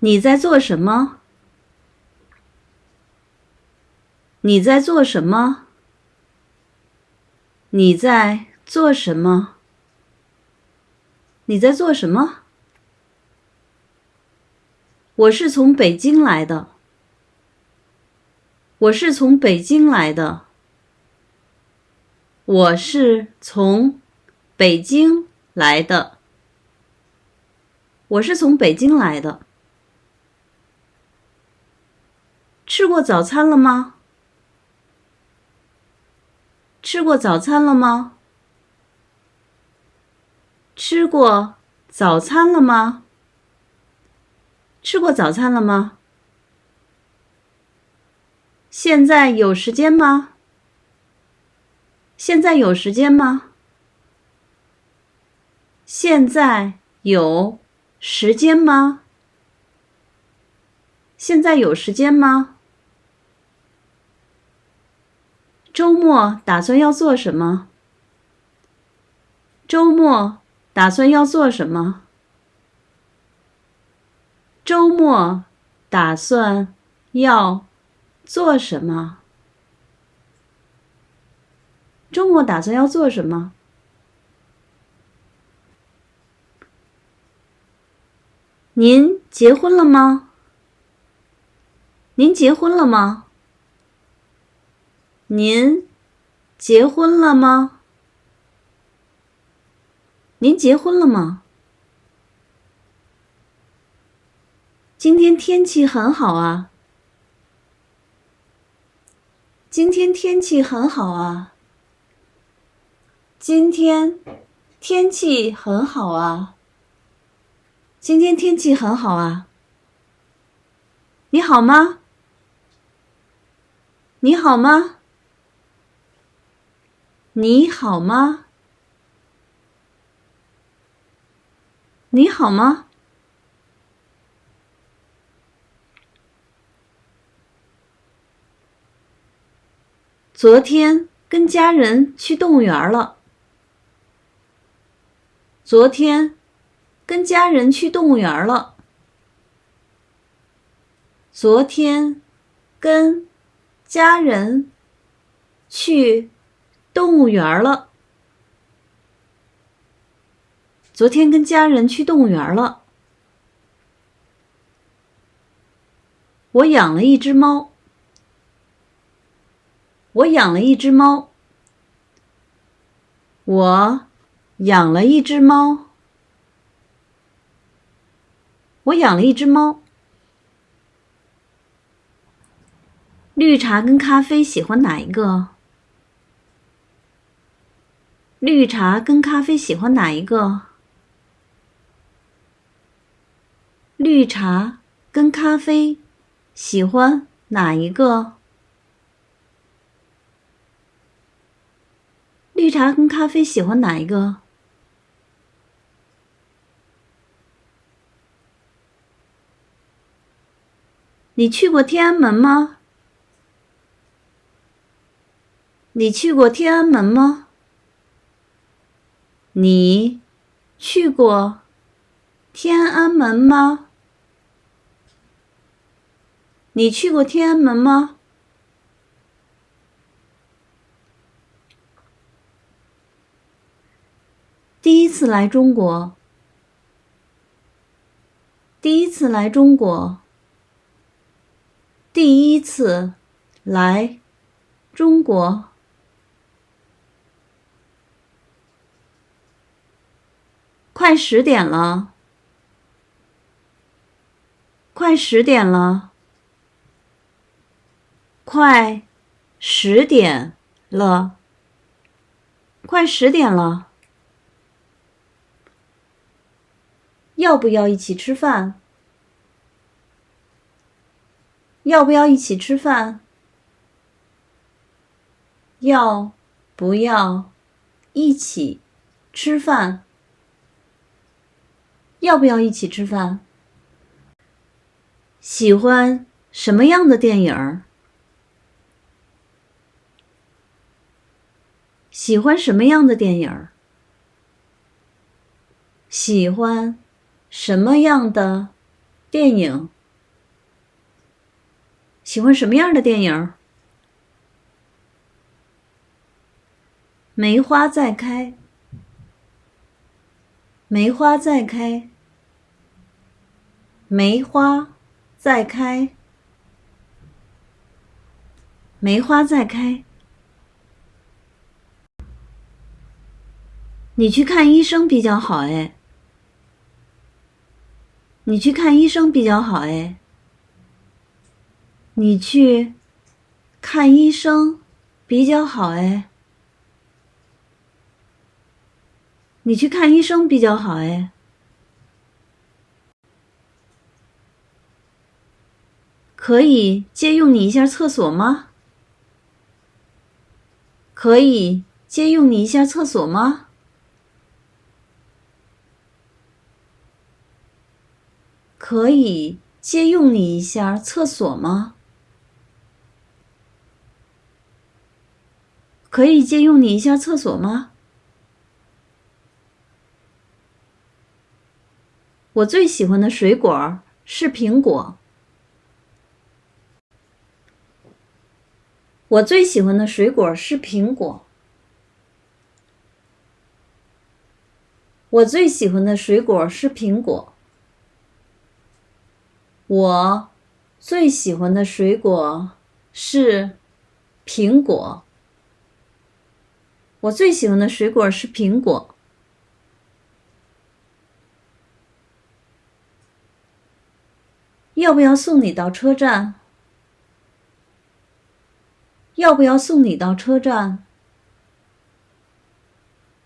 你在做什么？你在做什么？你在做什么？你在做什么？我是从北京来的。我是从北京来的。我是从北京来的。我是从北京来的。吃过早餐了吗？吃过早餐了吗？吃过早餐了吗？吃过早餐了吗？现在有时间吗？现在有时间吗？现在有时间吗？现在有时间吗？周末打算要做什么？周末打算要做什么？周末打算要做什么？周末打算要做什么？您结婚了吗？您结婚了吗？您结婚了吗？您结婚了吗？今天天气很好啊！今天天气很好啊！今天天气很好啊！今天天气很好啊！你好吗？你好吗？你好吗？你好吗？昨天跟家人去动物园了。昨天跟家人去动物园了。昨天跟家人去。动物园了。昨天跟家人去动物园了。我养了一只猫。我养了一只猫。我养了一只猫。我养了一只猫。绿茶跟咖啡喜欢哪一个？绿茶跟咖啡喜欢哪一个？绿茶跟咖啡喜欢哪一个？绿茶跟咖啡喜欢哪一个？你去过天安门吗？你去过天安门吗？你去过天安门吗？你去过天安门吗？第一次来中国。第一次来中国。第一次来中国。快十点了，快十点了，快十点了，快十点了。要不要一起吃饭？要不要一起吃饭？要不要一起吃饭？要不要一起吃饭？喜欢什么样的电影？喜欢什么样的电影？喜欢什么样的电影。喜欢什么样的电影？梅花在开，梅花在开，梅花在开，梅花在开。你去看医生比较好哎，你去看医生比较好哎，你去看医生比较好哎。你去看医生比较好哎。可以借用你一下厕所吗？可以借用你一下厕所吗？可以借用你一下厕所吗？可以借用你一下厕所吗？我最喜欢的水果是苹果。我最喜欢的水果是苹果。我最喜欢的水果是苹果。我最喜欢的水果是苹果。我最喜欢的水果是苹果。要不要送你到车站？要不要送你到车站？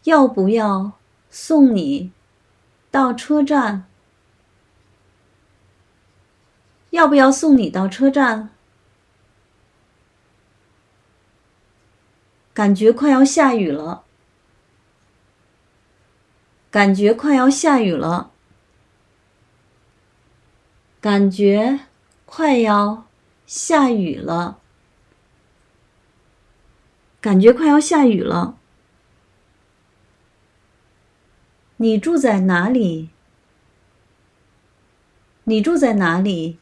要不要送你到车站？要不要送你到车站？感觉快要下雨了。感觉快要下雨了。感觉快要下雨了。感觉快要下雨了。你住在哪里？你住在哪里？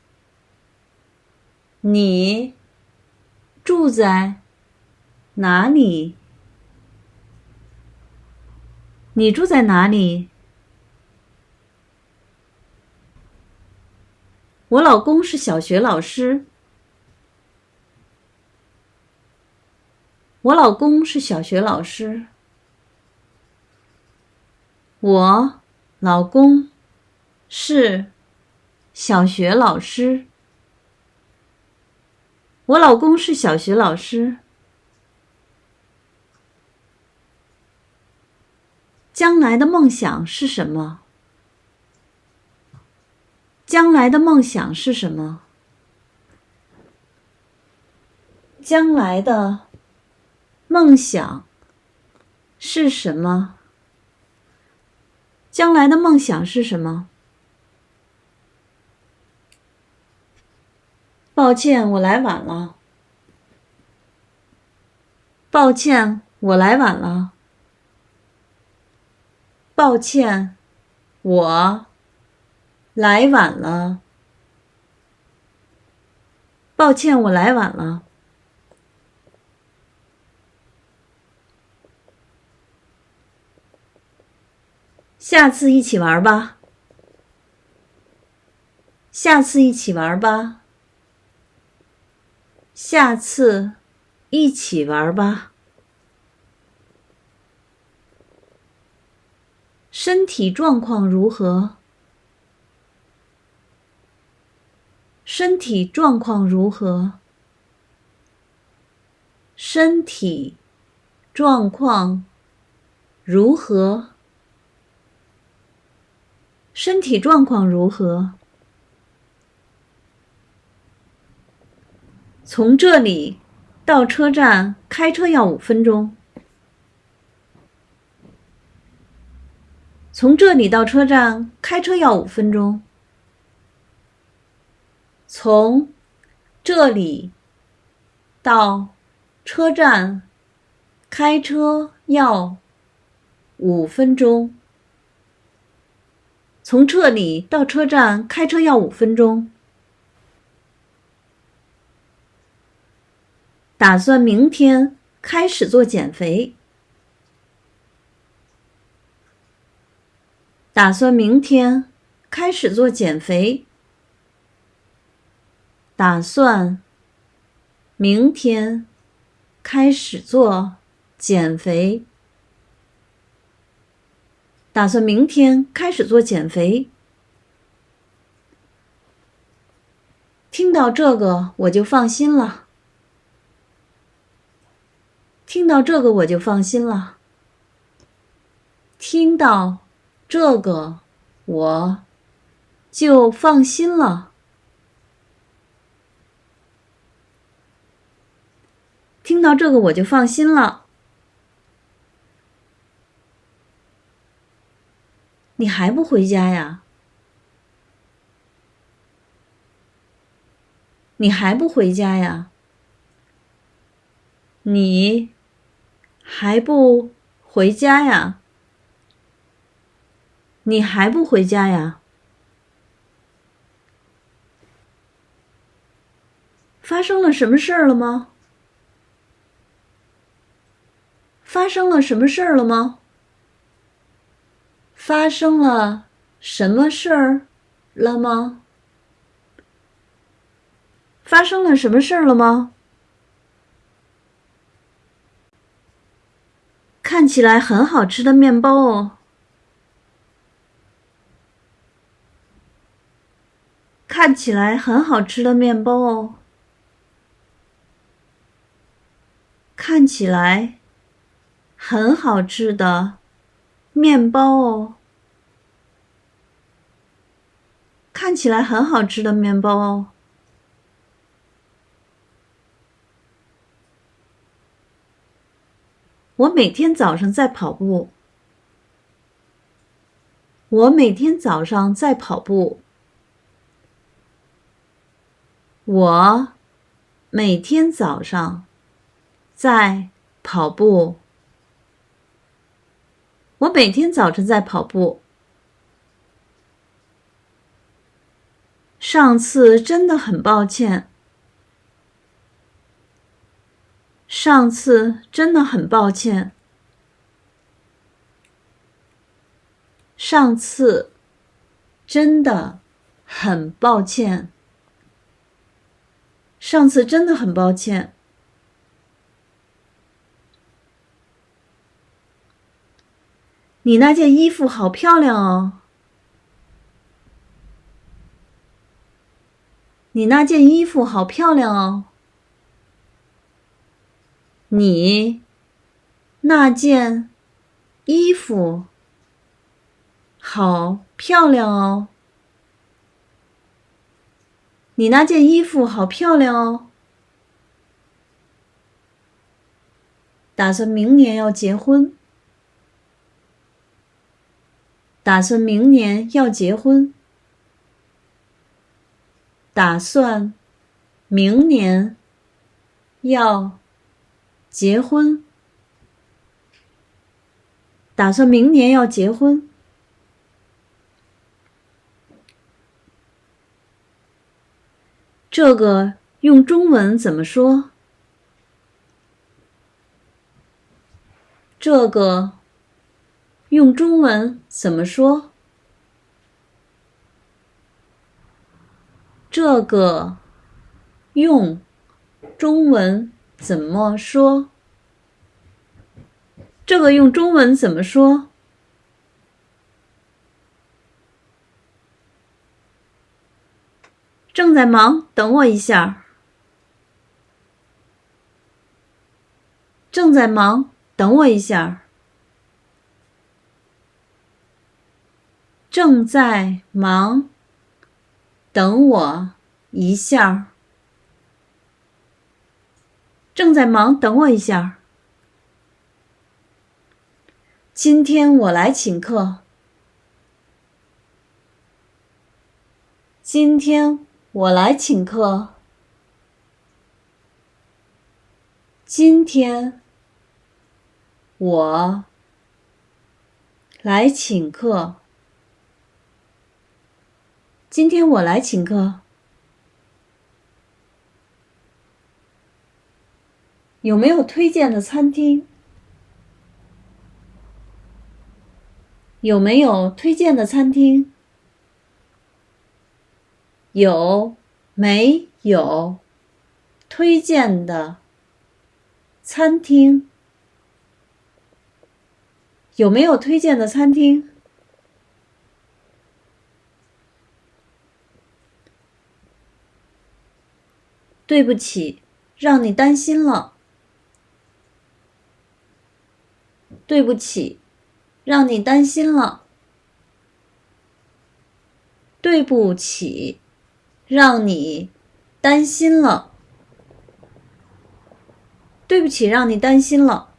你住在哪里？你住在哪里？我老公是小学老师。我老公是小学老师。我老公是小学老师。我老公是小学老师。将来的梦想是什么？将来的梦想是什么？将来的梦想是什么？将来的梦想是什么？抱歉，我来晚了。抱歉，我来晚了。抱歉，我。来晚了，抱歉，我来晚了。下次一起玩吧，下次一起玩吧，下次一起玩吧。身体状况如何？身体状况如何？身体状况如何？身体状况如何？从这里到车站开车要五分钟。从这里到车站开车要五分钟。从这里到车站开车要五分钟。从这里到车站开车要五分钟。打算明天开始做减肥。打算明天开始做减肥。打算明天开始做减肥。打算明天开始做减肥。听到这个我就放心了。听到这个我就放心了。听到这个我就放心了。听到这个我就放心了。你还不回家呀？你还不回家呀？你还不回家呀？你还不回家呀？发生了什么事儿了吗？发生了什么事儿了吗？发生了什么事儿了吗？发生了什么事儿了吗？看起来很好吃的面包哦！看起来很好吃的面包哦！看起来很好吃的。面包哦，看起来很好吃的面包哦。我每天早上在跑步。我每天早上在跑步。我每天早上在跑步。我每天早晨在跑步。上次真的很抱歉。上次真的很抱歉。上次真的很抱歉。上次真的很抱歉。你那件衣服好漂亮哦！你那件衣服好漂亮哦！你那件衣服好漂亮哦！你那件衣服好漂亮哦！打算明年要结婚。打算明年要结婚。打算明年要结婚。打算明年要结婚。这个用中文怎么说？这个。用中文怎么说？这个用中文怎么说？这个用中文怎么说？正在忙，等我一下。正在忙，等我一下。正在忙，等我一下。正在忙，等我一下。今天我来请客。今天我来请客。今天我来请客。今天我来请客。有没有推荐的餐厅？有没有推荐的餐厅？有没有推荐的餐厅？有没有推荐的餐厅？对不起，让你担心了。对不起。让你担心了，对不起，让你担心了，对不起，让你担心了。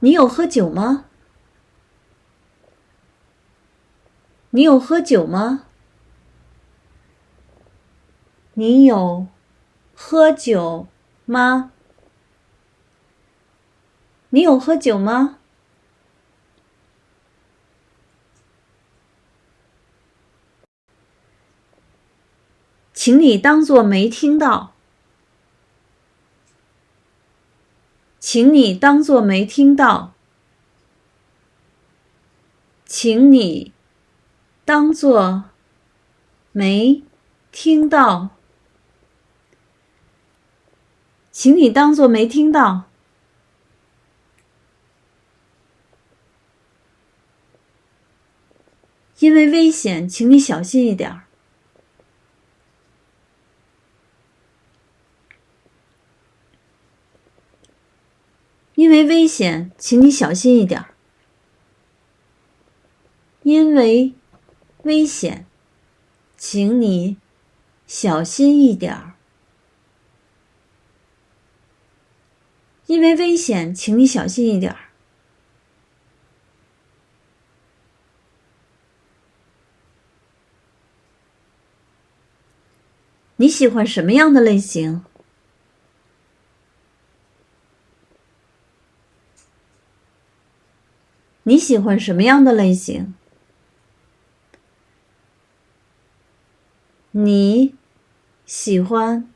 你有喝酒吗？你有喝酒吗？你有喝酒吗？你有喝酒吗？请你当做没听到。请你当做没听到。请你当做没听到。请你当做没听到。因为危险，请你小心一点儿。因为危险，请你小心一点儿。因为危险，请你小心一点儿。因为危险，请你小心一点儿。你喜欢什么样的类型？你喜欢什么样的类型？你喜欢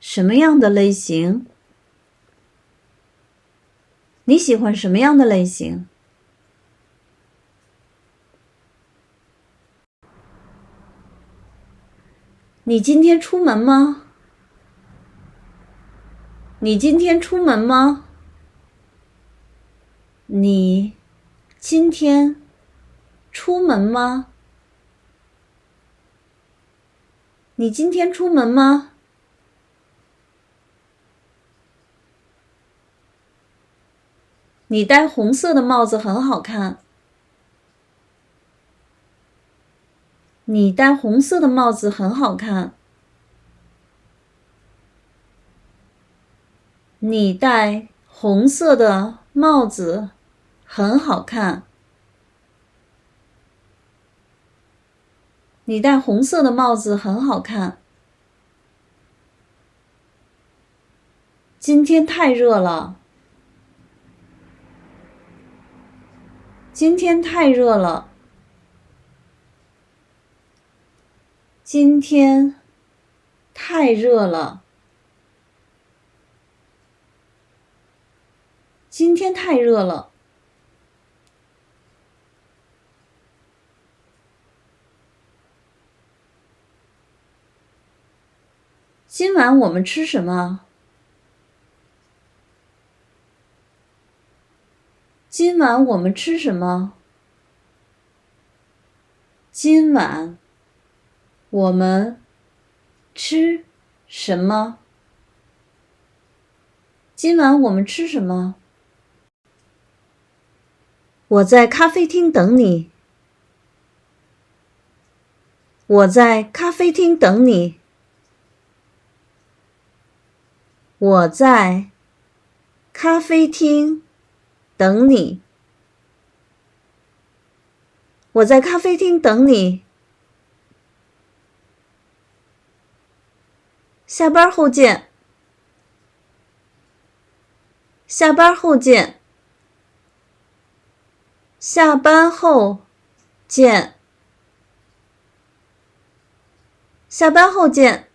什么样的类型？你喜欢什么样的类型？你今天出门吗？你今天出门吗？你今天出门吗？你今天出门吗？你戴红色的帽子很好看。你戴红色的帽子很好看。你戴红色的帽子很好看。你戴红色的帽子很好看。今天太热了。今天太热了。今天太热了。今天太热了。今晚我们吃什么？今晚我们吃什么？今晚。我们吃什么？今晚我们吃什么？我在咖啡厅等你。我在咖啡厅等你。我在咖啡厅等你。我在咖啡厅等你。下班后见。下班后见。下班后见。下班后见。